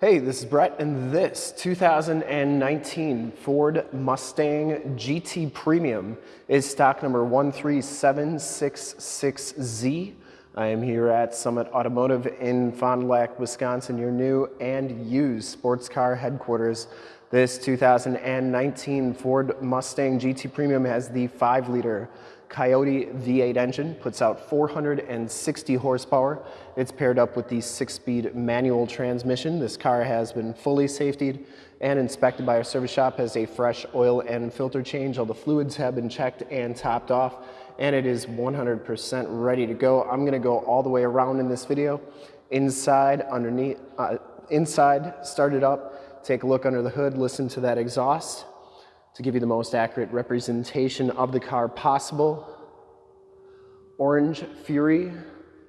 Hey, this is Brett, and this 2019 Ford Mustang GT Premium is stock number 13766Z. I am here at Summit Automotive in Fond du Lac, Wisconsin, your new and used sports car headquarters. This 2019 Ford Mustang GT Premium has the 5 liter Coyote V8 engine, puts out 460 horsepower. It's paired up with the six-speed manual transmission. This car has been fully safetied and inspected by our service shop, has a fresh oil and filter change. All the fluids have been checked and topped off, and it is 100% ready to go. I'm gonna go all the way around in this video. Inside, underneath, uh, inside, start it up, take a look under the hood, listen to that exhaust to give you the most accurate representation of the car possible. Orange Fury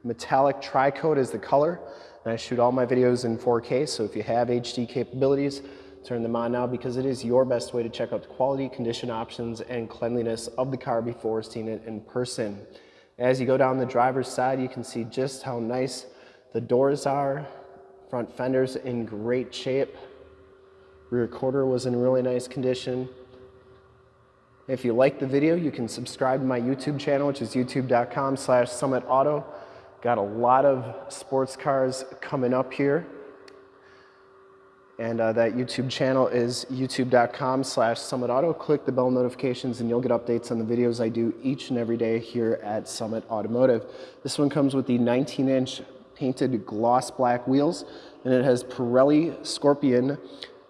metallic tri-coat is the color. And I shoot all my videos in 4K, so if you have HD capabilities, turn them on now because it is your best way to check out the quality, condition options, and cleanliness of the car before seeing it in person. As you go down the driver's side, you can see just how nice the doors are. Front fenders in great shape. Rear quarter was in really nice condition. If you like the video, you can subscribe to my YouTube channel, which is youtube.com slash summitauto. Got a lot of sports cars coming up here. And uh, that YouTube channel is youtube.com slash summitauto. Click the bell notifications and you'll get updates on the videos I do each and every day here at Summit Automotive. This one comes with the 19-inch painted gloss black wheels and it has Pirelli Scorpion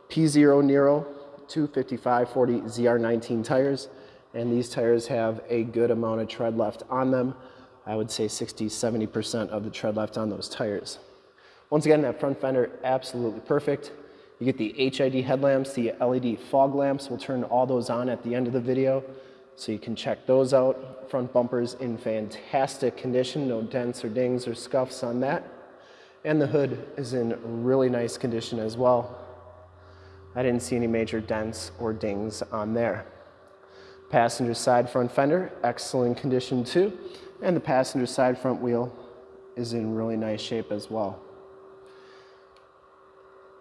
P0 Nero 255-40 ZR19 tires, and these tires have a good amount of tread left on them. I would say 60, 70% of the tread left on those tires. Once again, that front fender, absolutely perfect. You get the HID headlamps, the LED fog lamps. We'll turn all those on at the end of the video, so you can check those out. Front bumpers in fantastic condition, no dents or dings or scuffs on that. And the hood is in really nice condition as well. I didn't see any major dents or dings on there. Passenger side front fender, excellent condition too. And the passenger side front wheel is in really nice shape as well.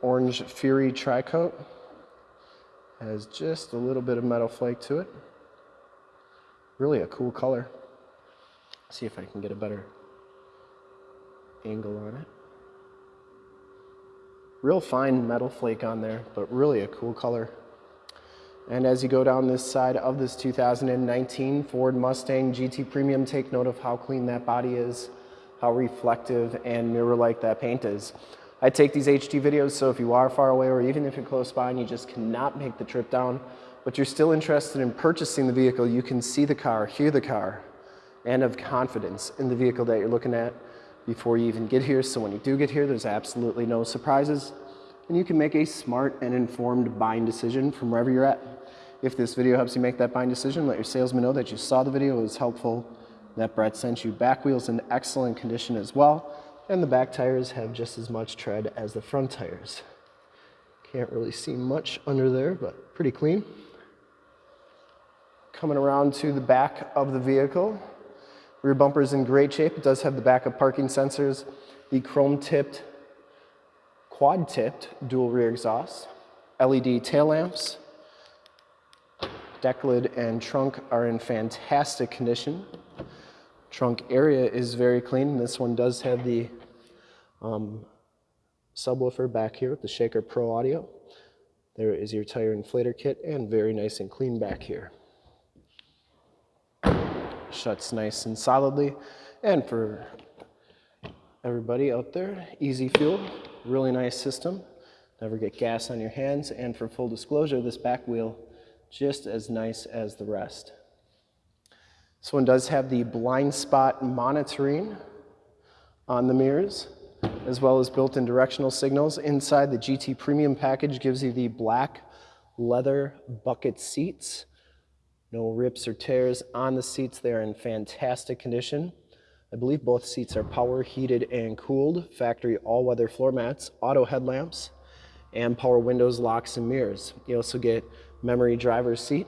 Orange Fury Tri-Coat has just a little bit of metal flake to it. Really a cool color. See if I can get a better angle on it. Real fine metal flake on there, but really a cool color. And as you go down this side of this 2019 Ford Mustang GT Premium, take note of how clean that body is, how reflective and mirror-like that paint is. I take these HD videos, so if you are far away or even if you're close by and you just cannot make the trip down, but you're still interested in purchasing the vehicle, you can see the car, hear the car, and have confidence in the vehicle that you're looking at before you even get here. So when you do get here, there's absolutely no surprises and you can make a smart and informed buying decision from wherever you're at. If this video helps you make that buying decision, let your salesman know that you saw the video, it was helpful, that Brett sent you. Back wheels in excellent condition as well, and the back tires have just as much tread as the front tires. Can't really see much under there, but pretty clean. Coming around to the back of the vehicle, Rear bumper is in great shape. It does have the backup parking sensors, the chrome tipped, quad tipped dual rear exhaust, LED tail lamps. Deck lid and trunk are in fantastic condition. Trunk area is very clean. This one does have the um, subwoofer back here with the Shaker Pro audio. There is your tire inflator kit and very nice and clean back here shuts nice and solidly. And for everybody out there, easy fuel, really nice system. Never get gas on your hands. And for full disclosure, this back wheel, just as nice as the rest. This one does have the blind spot monitoring on the mirrors, as well as built-in directional signals. Inside, the GT Premium package gives you the black leather bucket seats no rips or tears on the seats. They're in fantastic condition. I believe both seats are power heated and cooled, factory all-weather floor mats, auto headlamps, and power windows, locks, and mirrors. You also get memory driver's seat.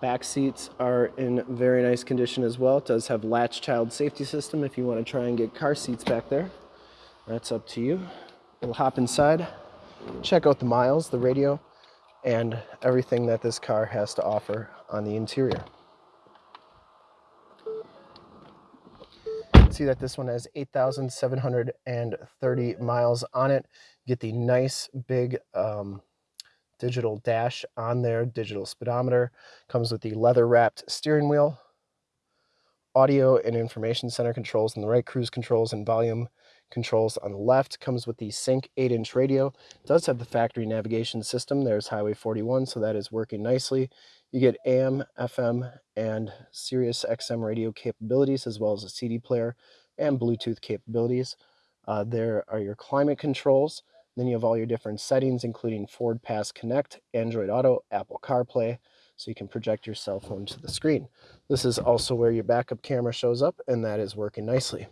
Back seats are in very nice condition as well. It does have latch child safety system if you want to try and get car seats back there. That's up to you. We'll hop inside, check out the miles, the radio, and everything that this car has to offer on the interior. See that this one has 8,730 miles on it. Get the nice big um, digital dash on there, digital speedometer. Comes with the leather wrapped steering wheel, audio and information center controls on the right, cruise controls and volume controls on the left. Comes with the Sync 8-inch radio. Does have the factory navigation system. There's Highway 41, so that is working nicely. You get AM, FM, and Sirius XM radio capabilities, as well as a CD player and Bluetooth capabilities. Uh, there are your climate controls. Then you have all your different settings, including Ford Pass Connect, Android Auto, Apple CarPlay, so you can project your cell phone to the screen. This is also where your backup camera shows up, and that is working nicely.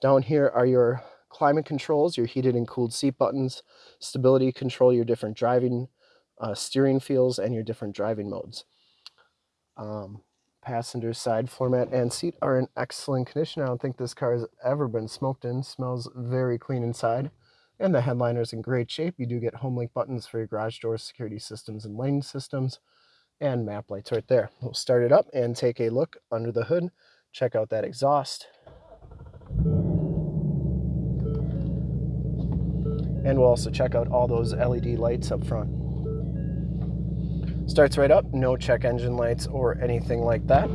Down here are your climate controls, your heated and cooled seat buttons, stability control, your different driving uh, steering feels, and your different driving modes. Um, passenger side floor mat and seat are in excellent condition. I don't think this car has ever been smoked in. Smells very clean inside. And the headliner is in great shape. You do get HomeLink buttons for your garage door security systems and lane systems and map lights right there. We'll start it up and take a look under the hood. Check out that exhaust. And we'll also check out all those LED lights up front. Starts right up, no check engine lights or anything like that.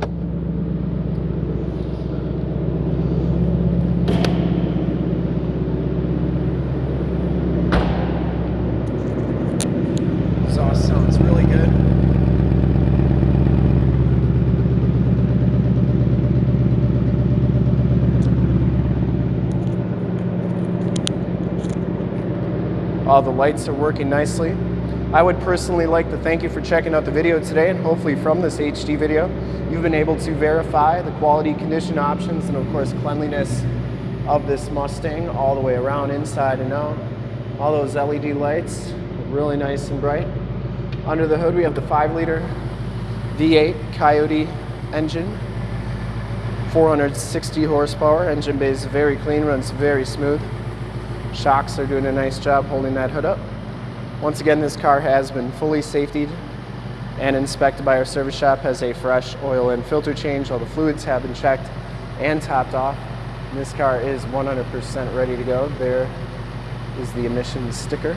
Exhaust sounds really good. All the lights are working nicely. I would personally like to thank you for checking out the video today and hopefully from this HD video, you've been able to verify the quality condition options and of course cleanliness of this Mustang all the way around, inside and out. All those LED lights, really nice and bright. Under the hood we have the 5 liter V8 Coyote engine, 460 horsepower, engine bay is very clean, runs very smooth. Shocks are doing a nice job holding that hood up. Once again, this car has been fully safetied and inspected by our service shop, has a fresh oil and filter change. All the fluids have been checked and topped off. And this car is 100% ready to go. There is the emissions sticker.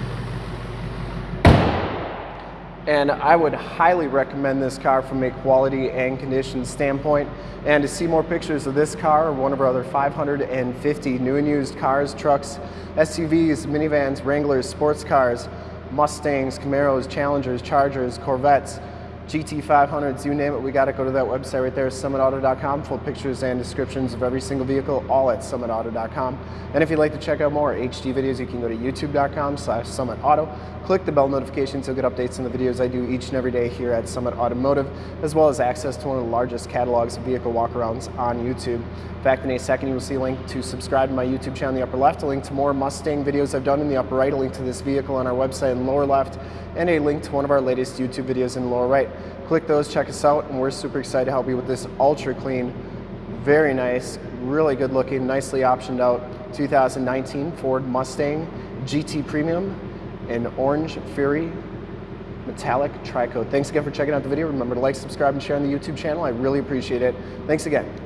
And I would highly recommend this car from a quality and condition standpoint. And to see more pictures of this car or one of our other 550 new and used cars, trucks, SUVs, minivans, Wranglers, sports cars, Mustangs, Camaros, Challengers, Chargers, Corvettes, GT500s, you name it, we got to go to that website right there, summitauto.com, full pictures and descriptions of every single vehicle, all at summitauto.com. And if you'd like to check out more HD videos, you can go to youtube.com slash summitauto. Click the bell notifications, you'll get updates on the videos I do each and every day here at Summit Automotive, as well as access to one of the largest catalogs of vehicle walkarounds on YouTube. In fact, in a second, you will see a link to subscribe to my YouTube channel in the upper left, a link to more Mustang videos I've done in the upper right, a link to this vehicle on our website in the lower left, and a link to one of our latest YouTube videos in the lower right. Click those, check us out, and we're super excited to help you with this ultra clean, very nice, really good looking, nicely optioned out 2019 Ford Mustang GT Premium in Orange Fury Metallic Tricoat. Thanks again for checking out the video. Remember to like, subscribe, and share on the YouTube channel. I really appreciate it. Thanks again.